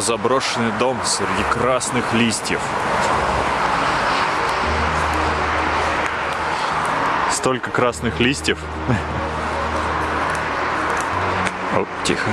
Какой-то заброшенный дом среди красных листьев. Столько красных листьев. О, тихо.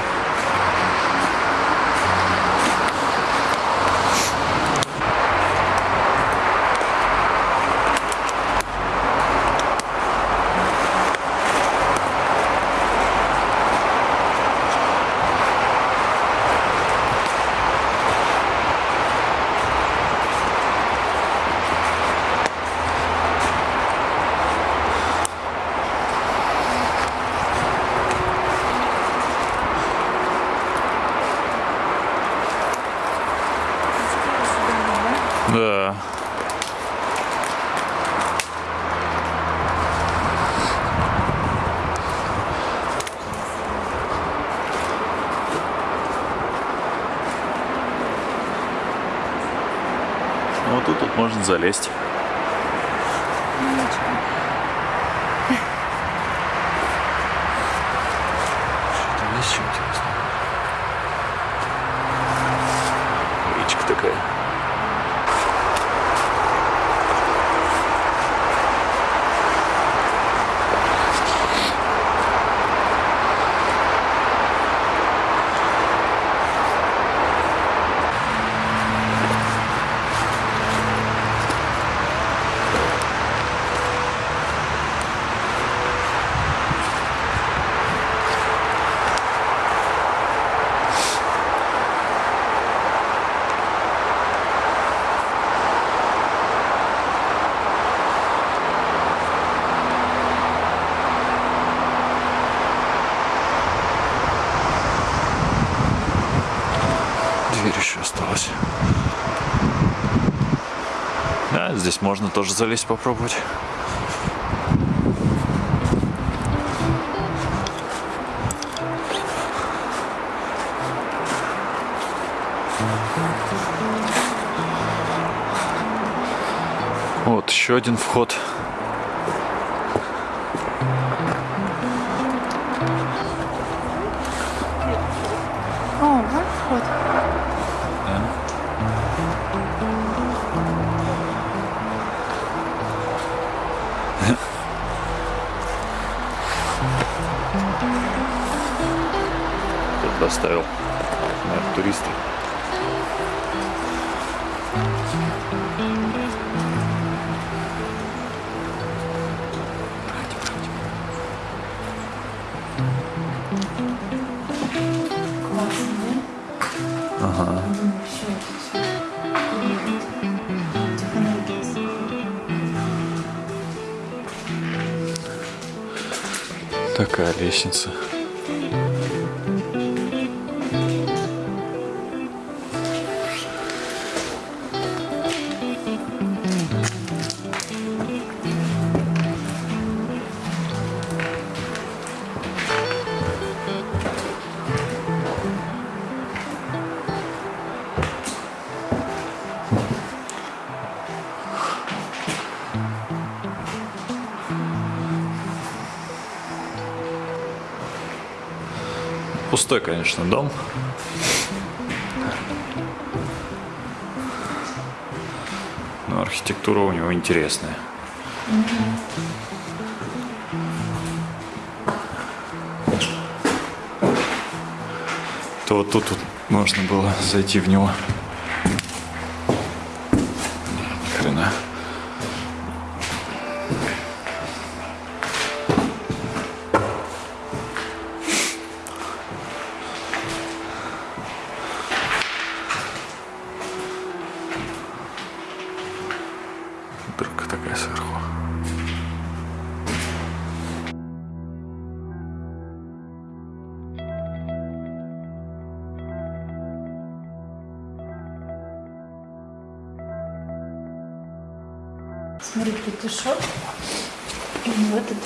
Да. Ну, Вот тут, тут можно залезть. Что-то есть что интересное. Речка такая. Дверь еще осталась. Да, здесь можно тоже залезть попробовать. Вот еще один вход. Такая лестница. Пустой, конечно, дом. Но архитектура у него интересная. То вот тут вот можно было зайти в него. Дырка такая сверху. Смотри, петушок. И вот этот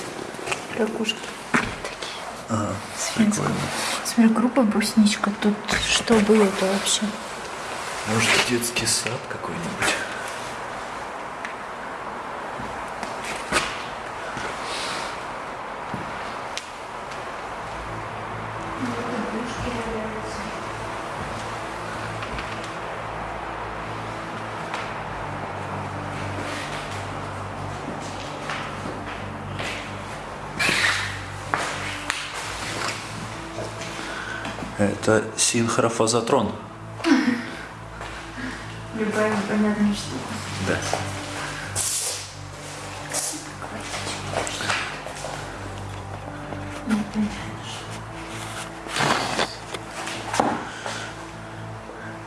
ракушка. Свинская. Смотри, группа брусничка. Тут что было-то вообще? Может, детский сад какой-нибудь? Это синхрофазотрон. Любая непонятная штука. Да.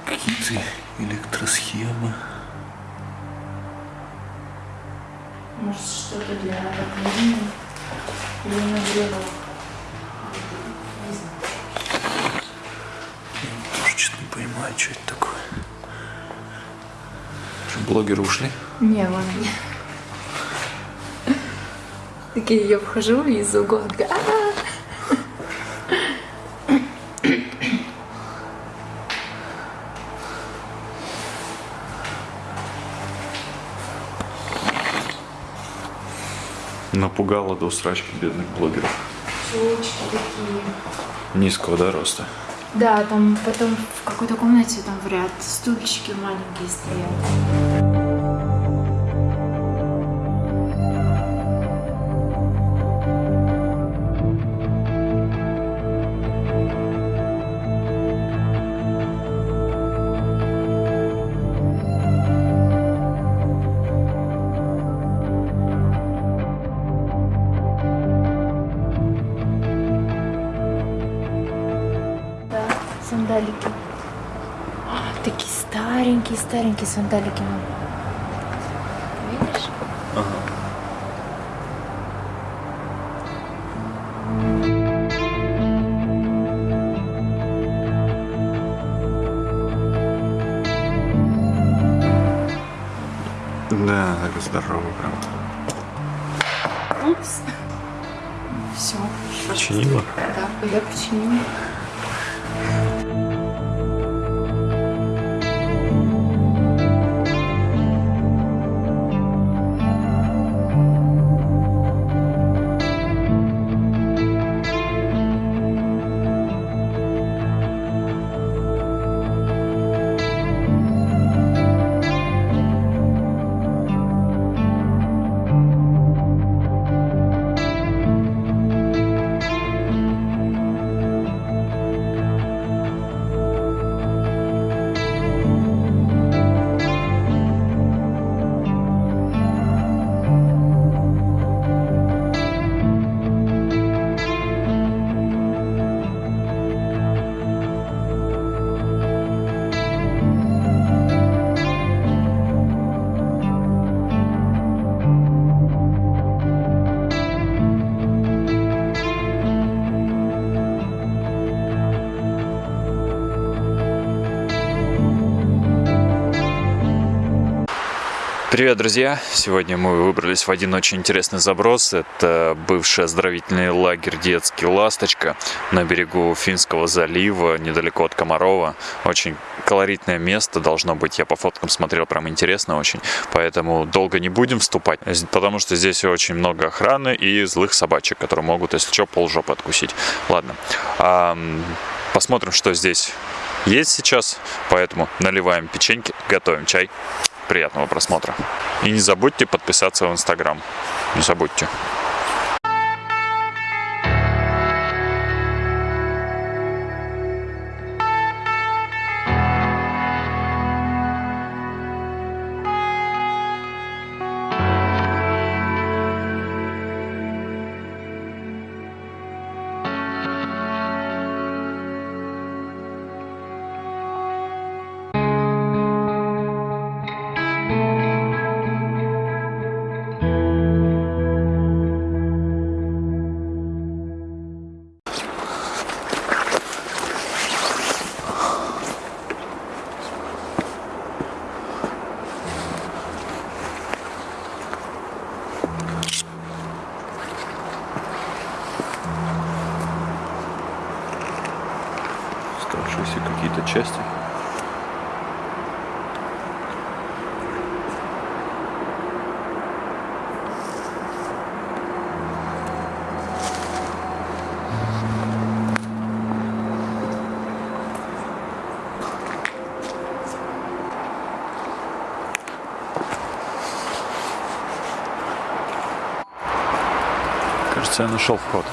Какие-то электросхемы. Может, что-то для отопления или нагрева. Что-то не понимаю, что это такое. Что, блогеры ушли? Не, вон они. Такие я вхожу из угла. Напугала до срачки бедных блогеров. Чулочки такие. Низкого, да, роста? Да, там потом в какой-то комнате там в ряд стульчики маленькие стоят. Старенькие сандалики. мам. Видишь? Да, так здорово прям. Упс. Все. Починила? Да, я починила. Привет, друзья! Сегодня мы выбрались в один очень интересный заброс. Это бывший оздоровительный лагерь «Детский Ласточка» на берегу Финского залива, недалеко от Комарова. Очень колоритное место должно быть. Я по фоткам смотрел, прям интересно очень. Поэтому долго не будем вступать, потому что здесь очень много охраны и злых собачек, которые могут, если что, полжопы откусить. Ладно. Посмотрим, что здесь есть сейчас. Поэтому наливаем печеньки, готовим чай. Приятного просмотра. И не забудьте подписаться в Инстаграм. Не забудьте. Кажется, я нашел вход.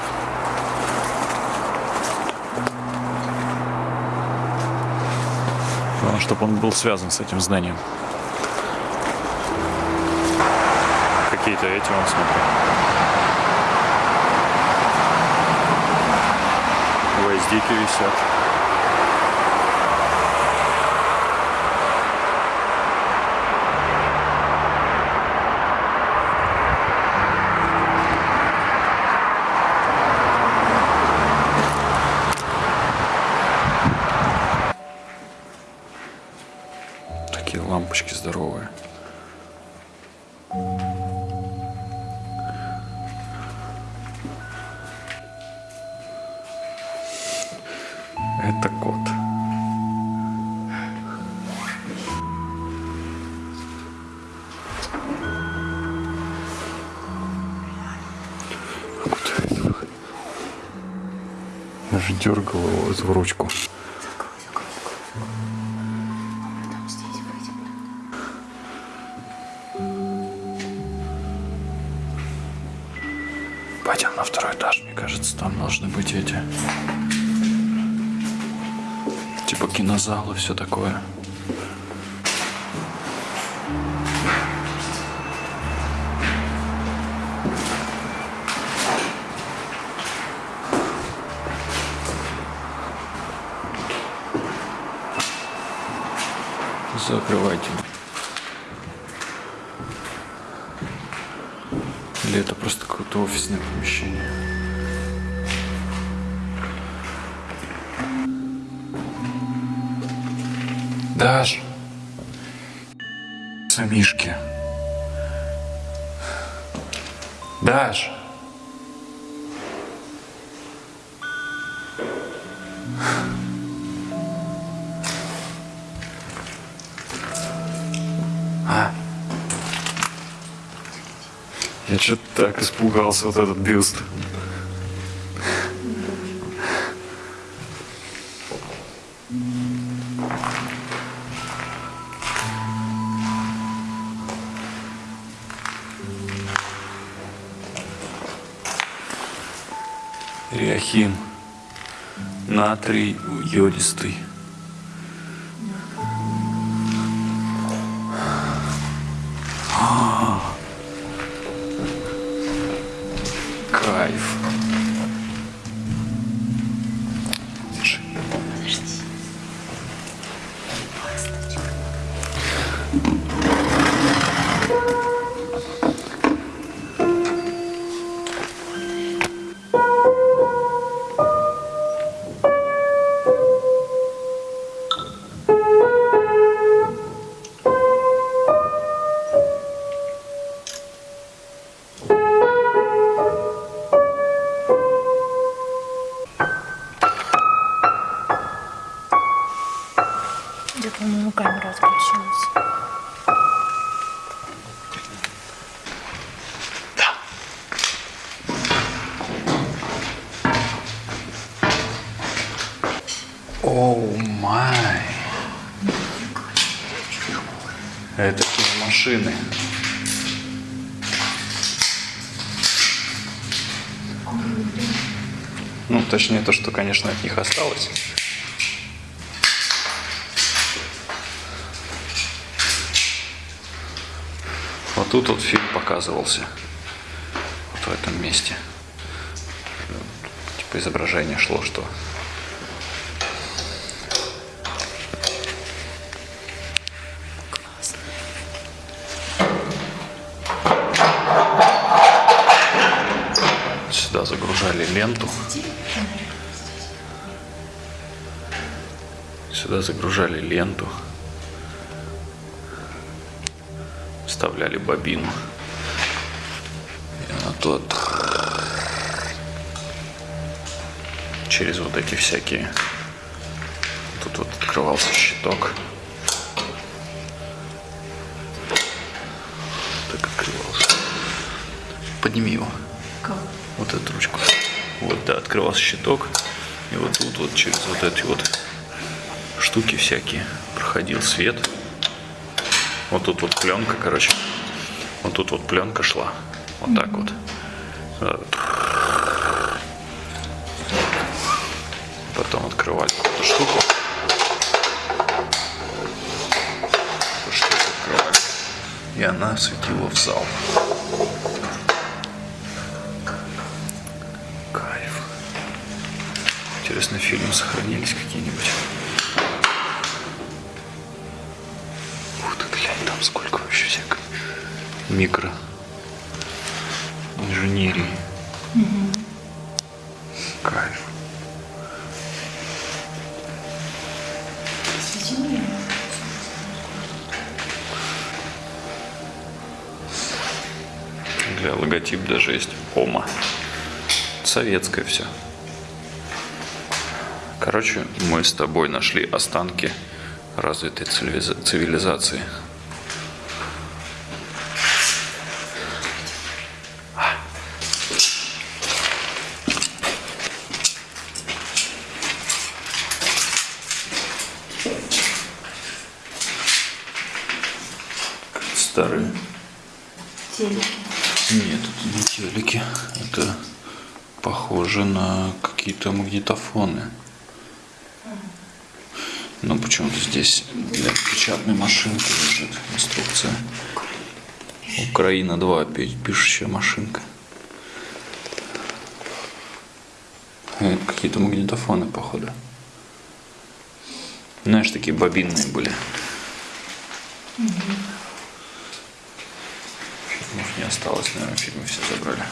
Главное, чтобы он был связан с этим зданием. Какие-то эти, он смотри. Гвоздики висят. Такие лампочки здоровые. Это кот. Куда это? Я же дергал его в ручку. Второй этаж, мне кажется, там должны быть эти... Типа кинозалы, все такое. Даш. Самишки. Даш. А? Я что-то так испугался, вот этот бюст. Натрий йодистый. Конечно, от них осталось. Вот тут вот фильм показывался. Вот в этом месте. Типа изображение шло, что сюда загружали ленту. Сюда загружали ленту. Вставляли бобину. И она тут через вот эти всякие... Тут вот открывался щиток. Так открывался. Подними его. Кого? Вот эту ручку. Вот, да, открывался щиток. И вот тут вот через вот эти вот штуки всякие. Проходил свет. Вот тут вот пленка, короче. Вот тут вот пленка шла. Вот mm -hmm. так вот. Э, потом открывали эту штуку. Эту штуку открывали. И она светила в зал. Кайф. Интересно, фильмы сохранились какие-нибудь. Микро инженерии. Кайф. Для логотип даже есть. Ома. Советское все. Короче, мы с тобой нашли останки развитой цивилиза- цивилизации. Старые. Телеки. Нет, это не телеки. Это похоже на какие-то магнитофоны. Но почему-то здесь для печатной машинки лежит инструкция. Украина 2, пи- пишущая машинка. Это какие-то магнитофоны, походу. Знаешь, такие бобинные были. Фильмов не осталось, наверное, фильмы все забрали.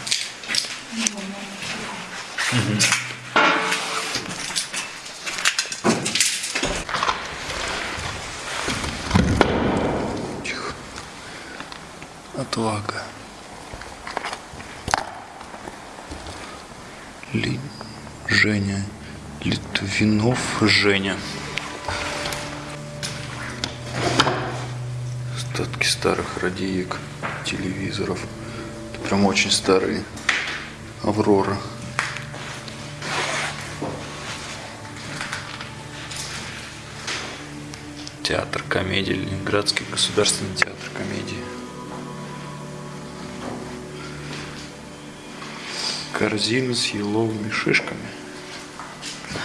Тихо. Отвага. Ли... Женя. Литвинов Женя. Остатки старых радиек, телевизоров. Это прям очень старые. Аврора. Театр комедии, Ленинградский государственный театр Корзина с еловыми шишками.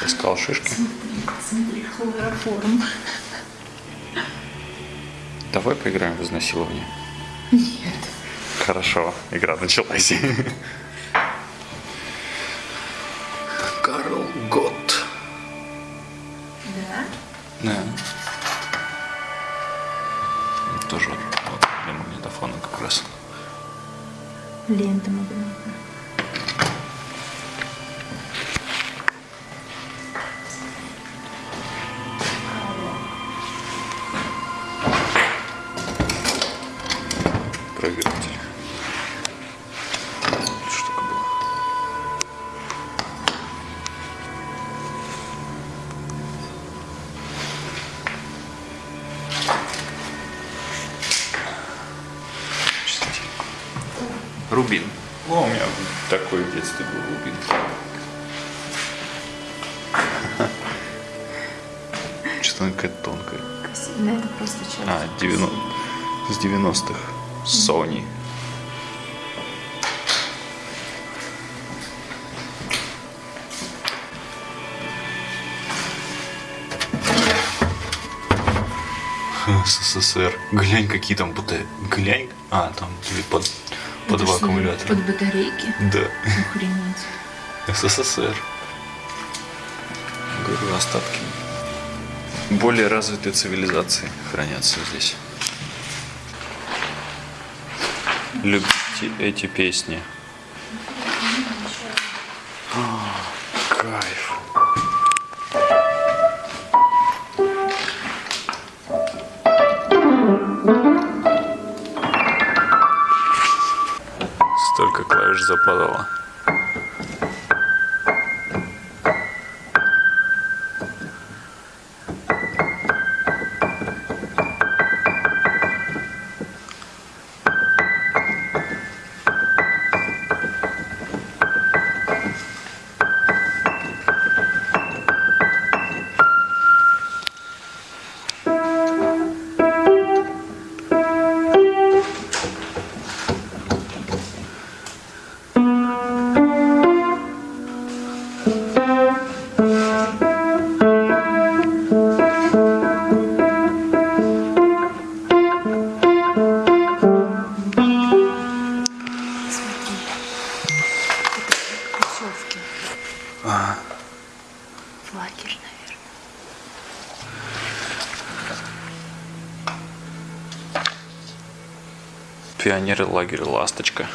Искал шишки. Смотри, хлороформ. Давай поиграем в изнасилование. Нет. Хорошо, игра началась. Рубин. О, у меня такой в детстве был рубин. Что-то она какая-то тонкая. Красиво. Да, это просто часть. А, 90, с 90-х. Sony. СССР. Глянь, какие там будто... Глянь. А, там две под, по Это два аккумулятора. Под батарейки. Да. Охренеть. СССР. Говорю, остатки более развитой цивилизации хранятся здесь. Любите эти песни. Пионеры лагеря Ласточка.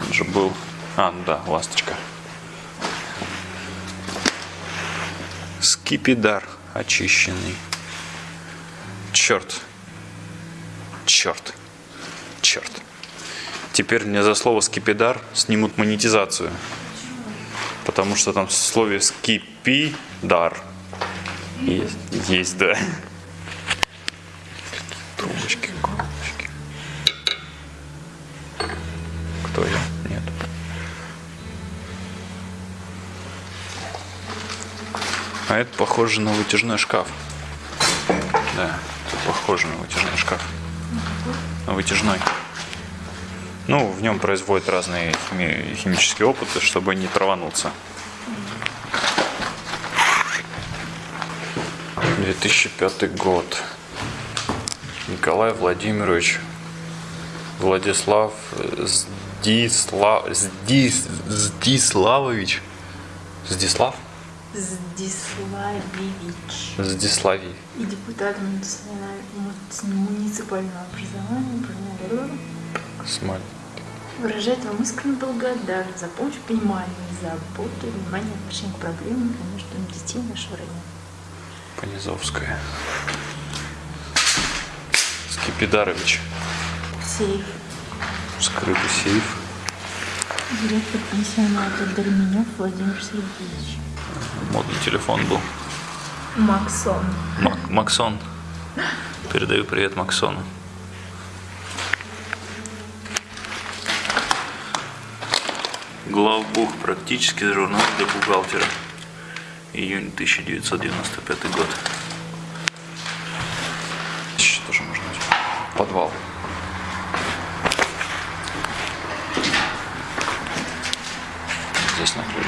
Он же был... А, ну да, Ласточка. Скипидар очищенный. Черт. Черт. Черт. Теперь мне за слово скипидар снимут монетизацию. Потому что там в слове скипидар есть, есть да. Я? Нет. А это похоже на вытяжной шкаф. Да, это похоже на вытяжной шкаф. На вытяжной. Ну, в нем производят разные хими- химические опыты, чтобы не травануться. 2005 год. Николай Владимирович Владислав Здислав, Здис, Здиславович. Здислав? Здиславевич. Здиславий. И депутат муниципального образования Барнаул Смоль. выражает вам искреннюю благодарность за помощь, понимание, заботу внимание в отношении к проблемам и нуждам детей нашего района. Понизовская. Скипидарович. Сейф. Скрытый сейф. Директор пенсионата Дерменев Владимир Сергеевич. Модный телефон был. Максон. Мак- Максон. Передаю привет Максону. Главбух. Практический журнал для бухгалтера. Июнь 1995 год. Еще тоже можно. Подвал.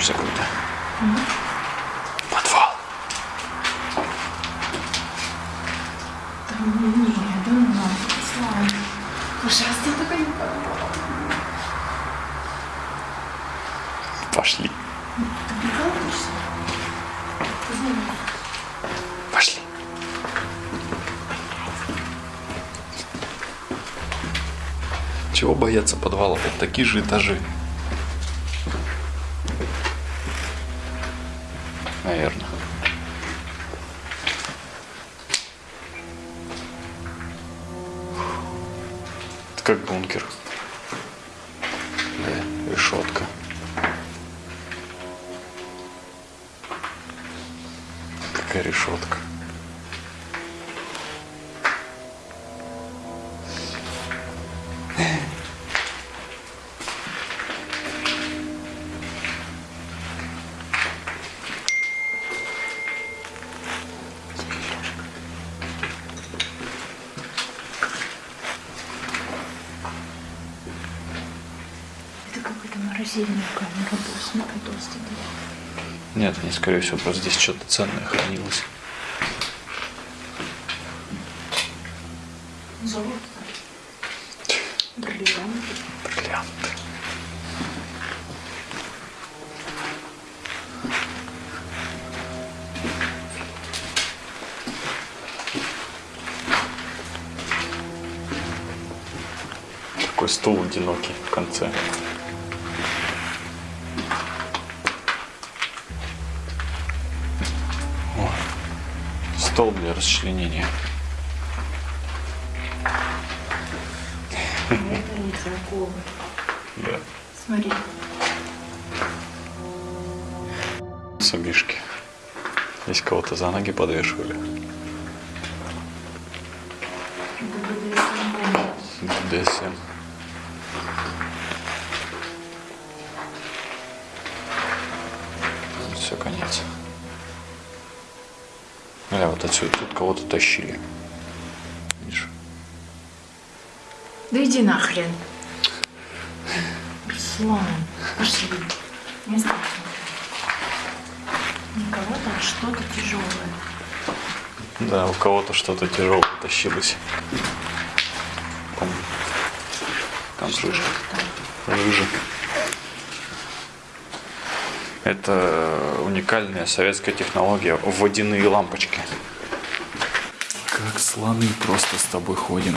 Здесь на ключ закрыто. Подвал. Не, я думала, Слава. Ужасно не попала. Пошли. Пошли. Чего бояться подвалов? Это такие же этажи. Смотри, толстый дверь. Нет, они, скорее всего, просто здесь что-то ценное хранилось. Золото. Бриллианты. Бриллианты. Такой стул одинокий в конце. Стол для расчленения. Это не торговый. Да. Смотри. Сумишки. Здесь кого-то за ноги подвешивали. БДСМ. Все, вот отсюда тут кого-то тащили. Видишь? Да иди нахрен. Руслан, пошли. Не знаю. Никого там что-то тяжелое. Да, у кого-то что-то тяжелое тащилось. Там, там жижа. Жижа. Это уникальная советская технология. Водяные лампочки. Слоны просто с тобой ходим.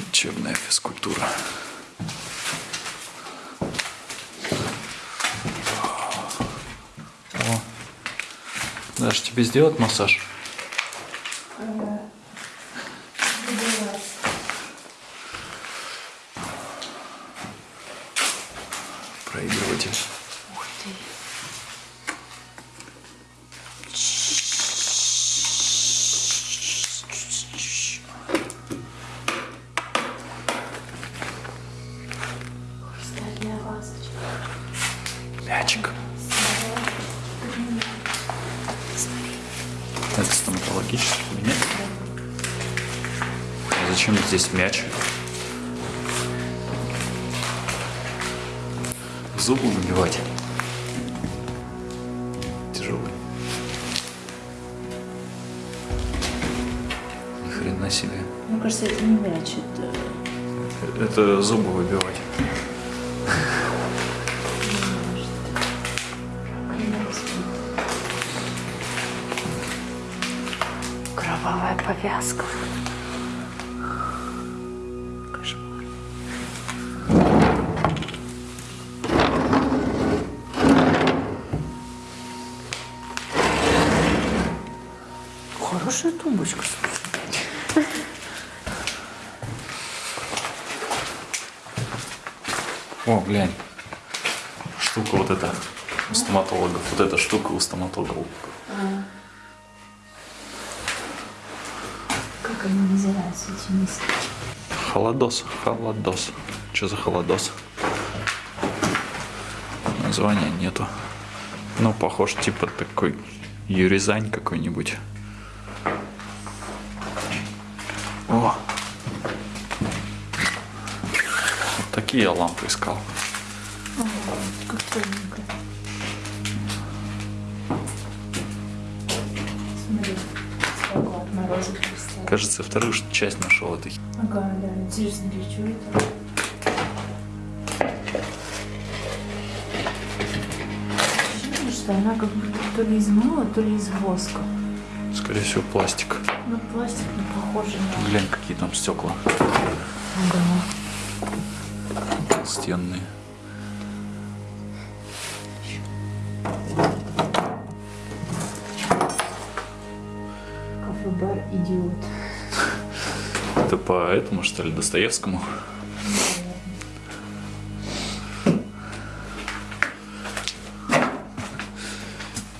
Лечебная физкультура. О. Даже тебе сделать массаж? Здесь мяч? Зубы выбивать. Тяжелый. Ни хрена себе. Мне кажется, это не мяч, это Это зубы выбивать. Кровавая повязка. Вот эта штука у стоматологов. Как они называются, эти миски? Холодос. Холодос. Что за холодос? Названия нету. Ну, похож типа такой юризань какой-нибудь. О! Вот такие я лампы искал. Кажется, вторую часть нашел этой. Ага, да, интересно, для чего это? Ощущение, что она как будто то ли из мыла, то ли из воска. Скорее всего, пластик. Ну, пластик не похоже на... Глянь, какие там стекла Ага. стенные. Этому, что ли, Достоевскому?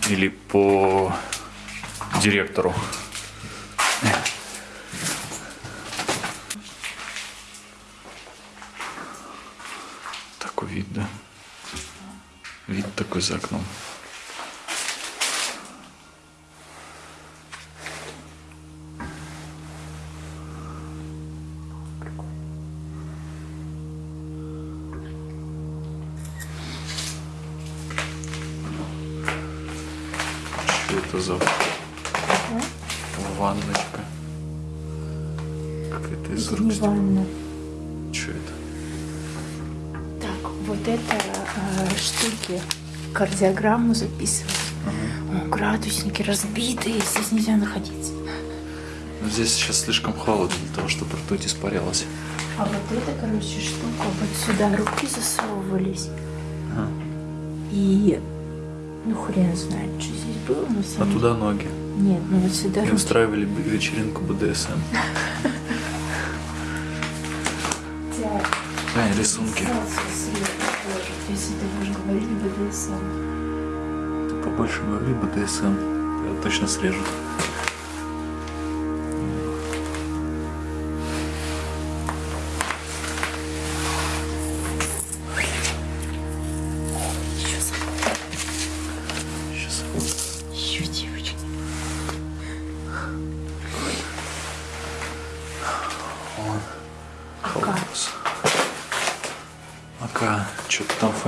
Или по директору? Такой вид, да? Вид такой за окном. Кардиограмму записывать. О, градусники разбитые, здесь нельзя находиться. Ну, Здесь сейчас слишком холодно для того, чтобы ртуть испарялась. А вот эта, короче, штука, вот сюда руки засовывались. Ага. И, ну, хрен знает, что здесь было на А самом туда ноги. Нет, ну вот сюда И руки. устраивали вечеринку БДСМ. Глянь, рисунки. Если ты БДСМ. Побольше говори БДСМ. Точно срежут.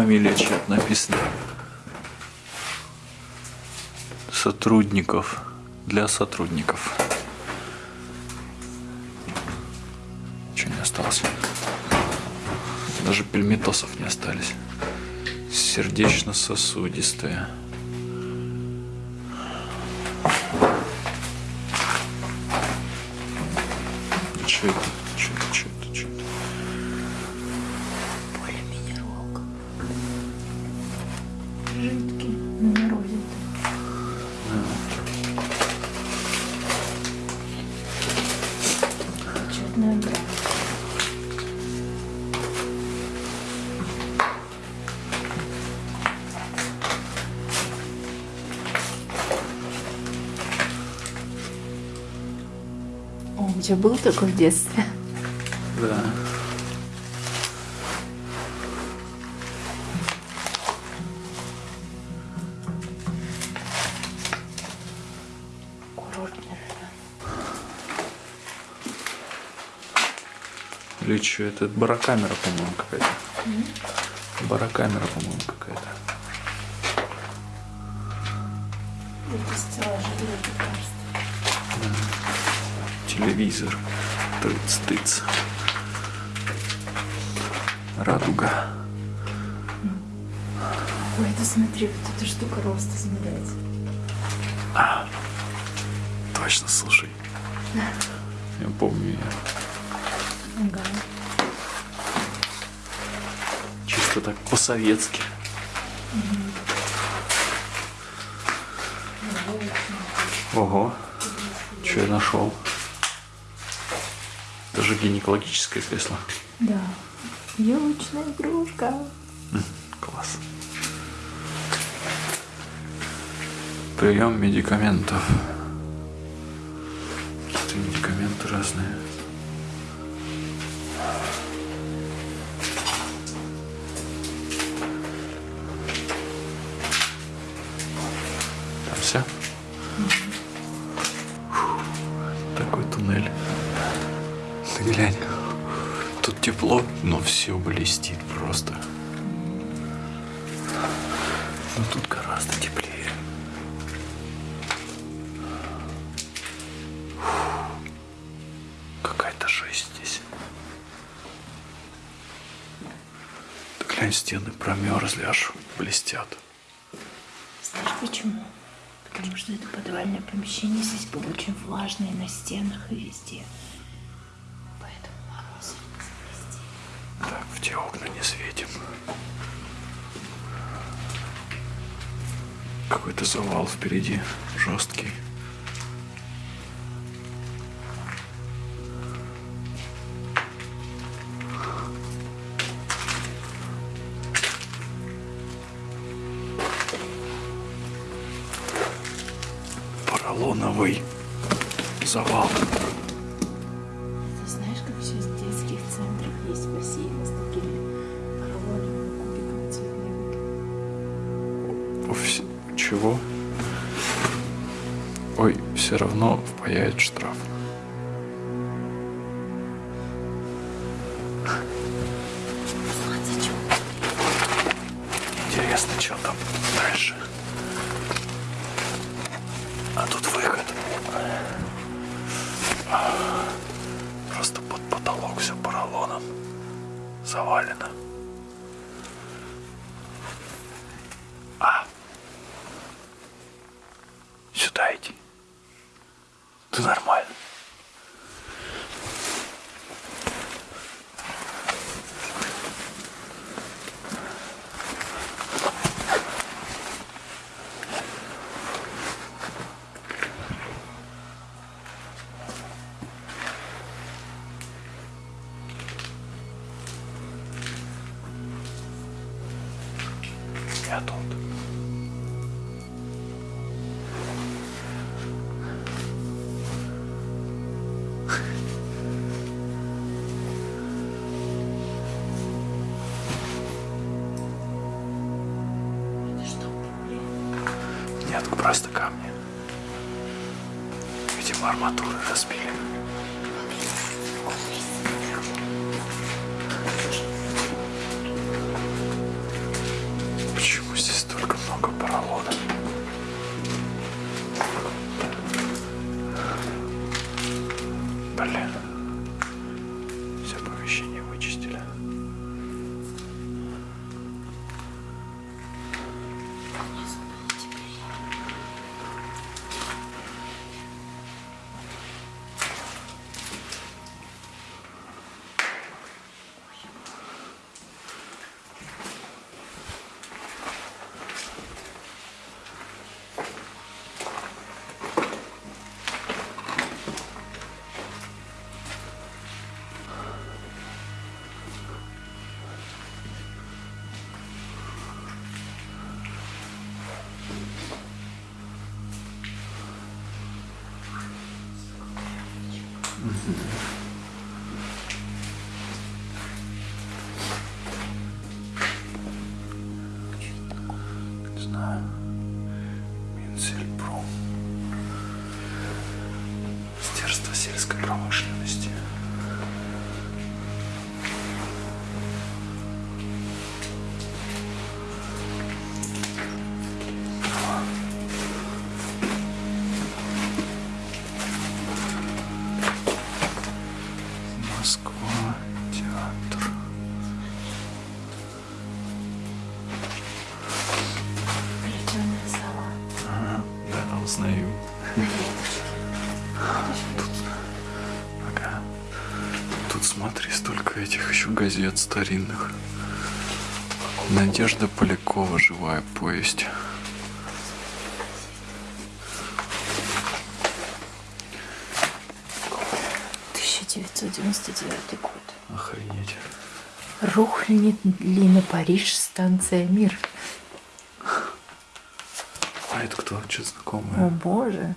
Фамилия чья-то написана. Сотрудников. Для сотрудников. Ничего не осталось. Даже пельметосов не остались. Сердечно-сосудистая. Такой в детстве? Да. Или что, это барокамера, по-моему, какая-то. Барокамера, по-моему, какая-то. Это стеллажи для лекарств. Телевизор. Тыц-тыц. Радуга. Ой, это смотри, вот эта штука рост измеряется. Точно, слушай. Я помню ее. Ага. Чисто так по-советски. Ого. Что я нашел? Даже гинекологическое кресло. Да. Елочная игрушка. Класс. Прием медикаментов. Какие-то медикаменты разные. Там все? Ты глянь. Тут тепло, но все блестит просто. Но тут гораздо теплее. Какая-то жесть здесь. Да глянь, стены промерзли, аж блестят. Знаешь почему? Потому что это подвальное помещение здесь было очень влажное на стенах и везде. Завал впереди, жесткий. Поролоновый завал. Ты знаешь, как сейчас в детских центрах есть бассейны с такими поролоновыми кубиками цветными? Уф, Чего? Ой, все равно впаяет штраф. Просто камни. Видимо, арматуры разбили. Почему здесь столько много поролона? Сельской промышленности. Еще газет старинных. Надежда Полякова «Живая повесть». Тысяча девятьсот девяносто девятый год. Охренеть. Рухнет ли на Париж станция Мир? А это кто? Что О знакомое? боже.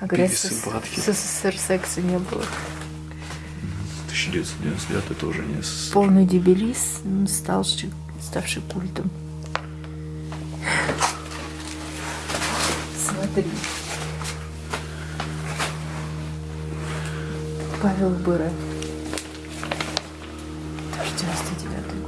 А говорят, СССР секса не было. 1999 тоже не. Полный дебилиз, м, ставший, ставший культом. Смотри. Павел Быра. Тоже 99 год.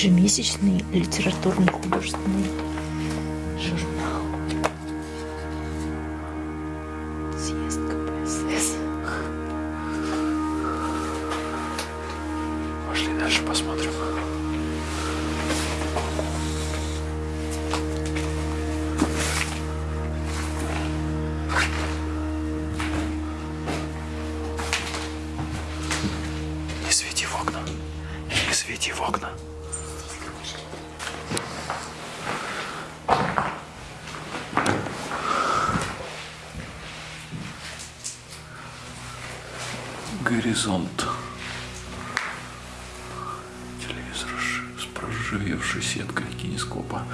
Ежемесячный литературно-художественный с проржавевшей сеткой кинескопа.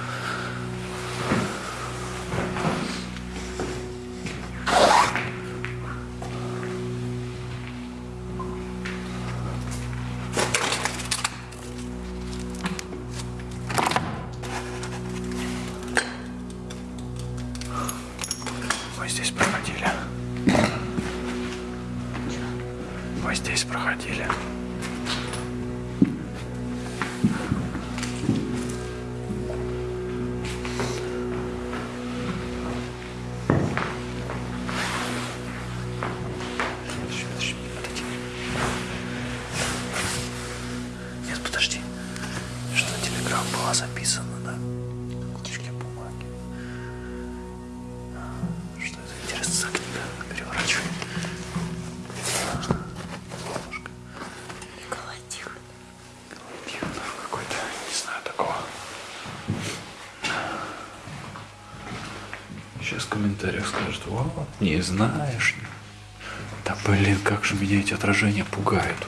Не знаешь. Да блин, как же меня эти отражения пугают.